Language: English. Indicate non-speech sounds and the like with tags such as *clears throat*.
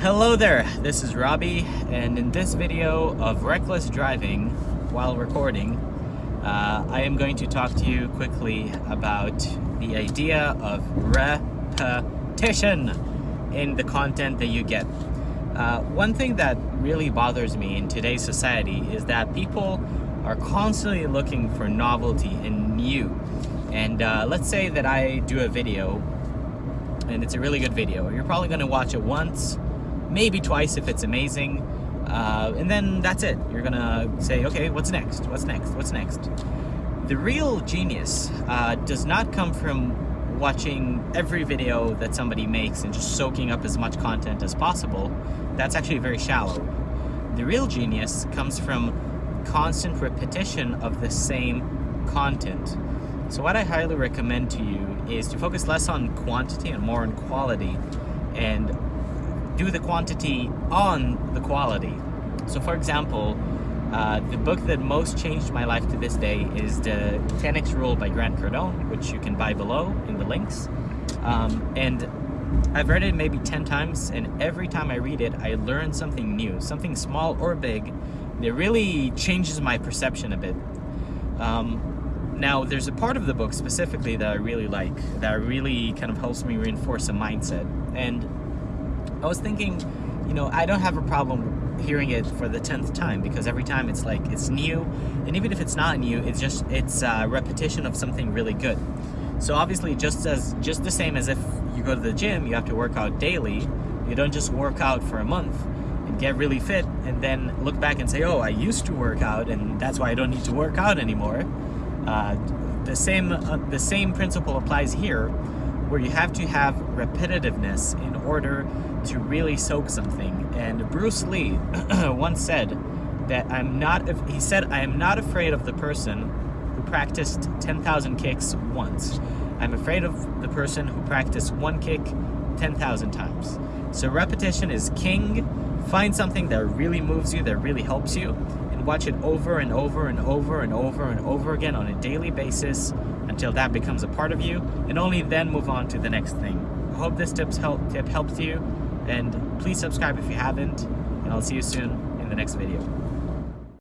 Hello there, this is Robbie, and in this video of reckless driving while recording, uh, I am going to talk to you quickly about the idea of repetition in the content that you get. Uh, one thing that really bothers me in today's society is that people are constantly looking for novelty and new. And uh, let's say that I do a video and it's a really good video. You're probably going to watch it once, maybe twice if it's amazing, uh, and then that's it. You're to say, okay, what's next? What's next? What's next? The real genius uh, does not come from watching every video that somebody makes and just soaking up as much content as possible. That's actually very shallow. The real genius comes from constant repetition of the same content. So what I highly recommend to you is to focus less on quantity and more on quality and do the quantity on the quality. So for example, uh, the book that most changed my life to this day is the 10x Rule by Grant Cardone, which you can buy below in the links. Um, and I've read it maybe 10 times, and every time I read it, I learn something new, something small or big, that really changes my perception a bit. Um, now, there's a part of the book specifically that I really like, that really kind of helps me reinforce a mindset. And I was thinking, you know, I don't have a problem hearing it for the 10th time because every time it's like, it's new. And even if it's not new, it's just, it's a repetition of something really good. So obviously, just as, just the same as if you go to the gym, you have to work out daily. You don't just work out for a month and get really fit and then look back and say, oh, I used to work out and that's why I don't need to work out anymore. Uh, the same uh, the same principle applies here, where you have to have repetitiveness in order to really soak something. And Bruce Lee *clears throat* once said that I'm not. He said I am not afraid of the person who practiced 10,000 kicks once. I'm afraid of the person who practiced one kick 10,000 times. So repetition is king. Find something that really moves you, that really helps you, watch it over and over and over and over and over again on a daily basis until that becomes a part of you, and only then move on to the next thing. I hope this tips help, tip helps you, and please subscribe if you haven't, and I'll see you soon in the next video.